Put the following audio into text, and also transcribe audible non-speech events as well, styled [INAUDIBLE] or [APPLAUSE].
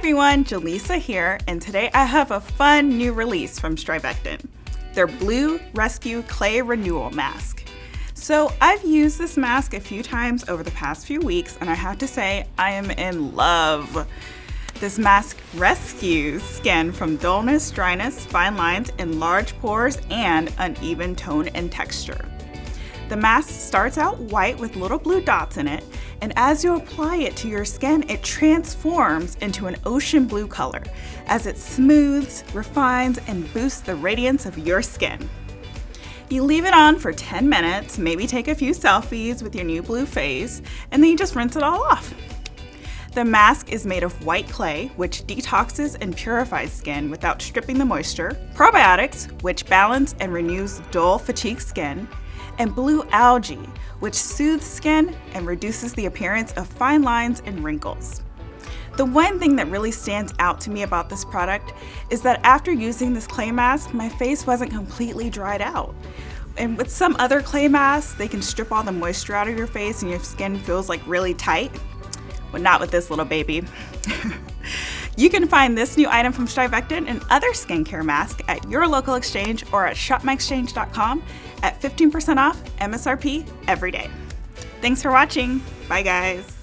everyone, Jaleesa here, and today I have a fun new release from Strivectin, their Blue Rescue Clay Renewal Mask. So I've used this mask a few times over the past few weeks, and I have to say I am in love. This mask rescues skin from dullness, dryness, fine lines, enlarged pores, and uneven tone and texture. The mask starts out white with little blue dots in it, and as you apply it to your skin, it transforms into an ocean blue color as it smooths, refines, and boosts the radiance of your skin. You leave it on for 10 minutes, maybe take a few selfies with your new blue face, and then you just rinse it all off. The mask is made of white clay, which detoxes and purifies skin without stripping the moisture, probiotics, which balance and renews dull, fatigued skin, and blue algae, which soothes skin and reduces the appearance of fine lines and wrinkles. The one thing that really stands out to me about this product is that after using this clay mask, my face wasn't completely dried out. And with some other clay masks, they can strip all the moisture out of your face and your skin feels like really tight, but not with this little baby. [LAUGHS] You can find this new item from Strivectin and other skincare masks at your local exchange or at shopmyexchange.com at 15% off MSRP every day. Thanks for watching. Bye guys.